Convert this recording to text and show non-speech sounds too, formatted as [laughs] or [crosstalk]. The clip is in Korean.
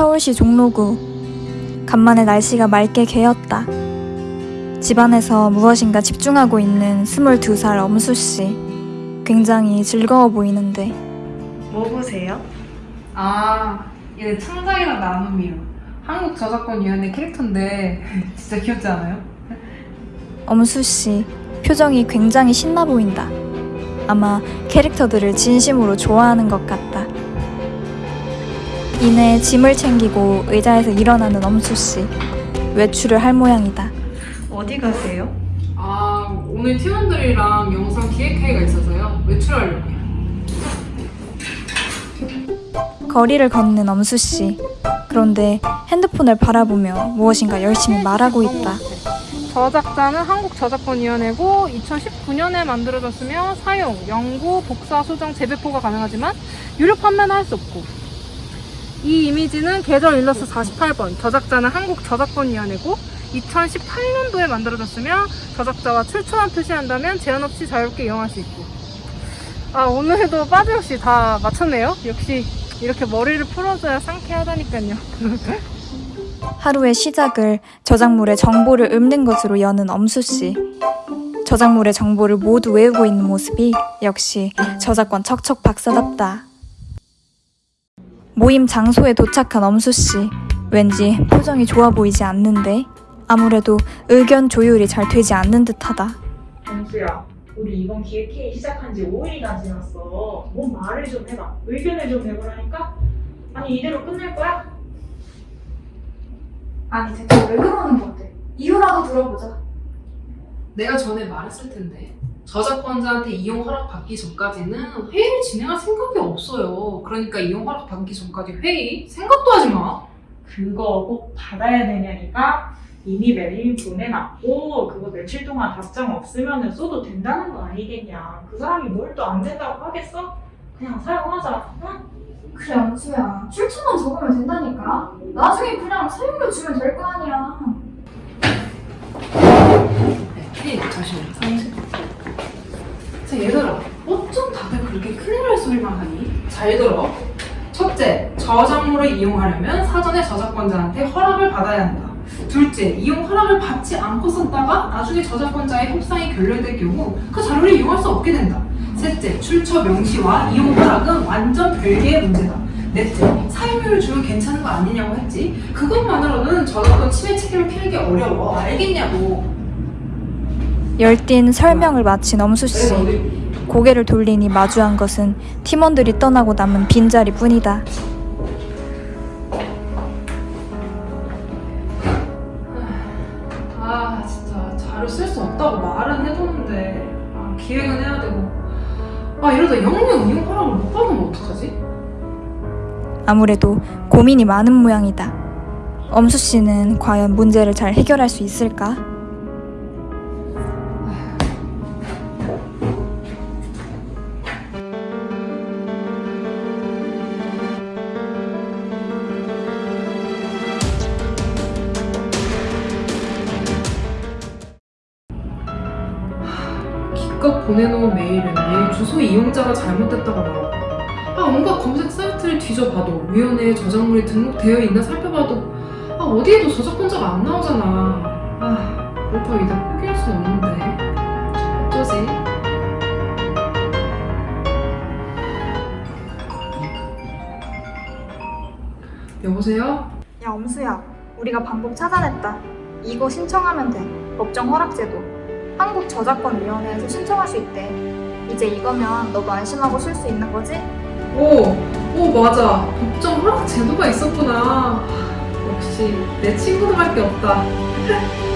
서울시 종로구. 간만에 날씨가 맑게 개었다. 집안에서 무엇인가 집중하고 있는 22살 엄수씨. 굉장히 즐거워 보이는데. 뭐 보세요? 아, 얘 창작이랑 나눔이요. 한국 저작권위원회 캐릭터인데 [laughs] 진짜 귀엽지 않아요? 엄수씨, 표정이 굉장히 신나 보인다. 아마 캐릭터들을 진심으로 좋아하는 것 같다. 이내 짐을 챙기고 의자에서 일어나는 엄수씨. 외출을 할 모양이다. 어디 가세요? 아, 오늘 팀원들이랑 영상 기획회의가 있어서요. 외출하려고요. 거리를 걷는 엄수씨. 그런데 핸드폰을 바라보며 무엇인가 열심히 말하고 있다. 저작자는 한국저작권위원회고 2019년에 만들어졌으며 사용, 연구, 복사, 수정, 재배포가 가능하지만 유료 판매는 할 수 없고 이 이미지는 계절 일러스 48번 저작자는 한국저작권위원회고 2018년도에 만들어졌으며 저작자와 출처만 표시한다면 제한 없이 자유롭게 이용할 수 있고 아 오늘도 빠짐없이 다 맞췄네요 역시 이렇게 머리를 풀어줘야 상쾌하다니까요 [laughs] 하루의 시작을 저작물의 정보를 읊는 것으로 여는 엄수씨. 저작물의 정보를 모두 외우고 있는 모습이 역시 저작권 척척 박사답다. 모임 장소에 도착한 엄수씨. 왠지 표정이 좋아 보이지 않는데 아무래도 의견 조율이 잘 되지 않는 듯하다. 정수야, 우리 이번 기획회의 시작한 지 5일이나 지났어. 뭔 말을 좀 해봐. 의견을 좀 내보라니까? 아니, 이대로 끝낼 거야? 아니 대체 왜 그러는 건데? 이유라도 들어보자. 내가 전에 말했을 텐데 저작권자한테 이용 허락 받기 전까지는 회의를 진행할 생각이 없어요. 그러니까 이용 허락 받기 전까지 회의 생각도 하지 마. 그거 꼭 받아야 되냐니까? 이미 메일 보내놨고, 그거 며칠 동안 답장 없으면 써도 된다는 거 아니겠냐. 그 사람이 뭘 또 안 된다고 하겠어? 그냥 사용하자. 응? 그래 안수야 출처만 적으면 된다니까. 나중에 그냥 사용료 주면 될 거 아니야. 네, 잠시만요. 자 얘들아, 어쩜 다들 그렇게 큰일 날 소리만 하니? 잘 들어. 첫째, 저작물을 이용하려면 사전에 저작권자한테 허락을 받아야 한다. 둘째, 이용 허락을 받지 않고 썼다가 나중에 저작권자의 협상이 결렬될 경우 그 자료를 이용할 수 없게 된다. 셋째, 출처 명시와 이용 허락은 완전 별개의 문제다. 넷째, 사용료를 주면 괜찮은 거 아니냐고 했지? 그것만으로는 저작권 침해 책임을 피하기 어려워. 알겠냐고. 열띤 설명을 마친 엄수 씨. 고개를 돌리니 마주한 것은 팀원들이 떠나고 남은 빈자리 뿐이다. 아 진짜 자료 쓸 수 없다고 말은 해줬는데 아, 기획은 해야 되고 아 이러다 영영 이용 허락을 못 받으면 어떡하지? 아무래도 고민이 많은 모양이다. 엄수 씨는 과연 문제를 잘 해결할 수 있을까? 기껏 보내놓은 메일은 메일 주소 이용자가 잘못됐다고 나오고 아 온갖 검색 사이트를 뒤져봐도 위원회에 저작물이 등록되어 있나 살펴봐도 아 어디에도 저작권자가 안 나오잖아 아 그렇다고 이대로 포기할 순 없는데 어쩌지? 여보세요? 야 엄수야, 우리가 방법 찾아냈다. 이거 신청하면 돼. 법정 허락 제도. 한국저작권위원회에서 신청할 수 있대. 이제 이거면 너도 안심하고 쓸수 있는 거지? 오, 오 맞아. 법정 허락 제도가 있었구나. 역시 내 친구들밖에 없다. [laughs]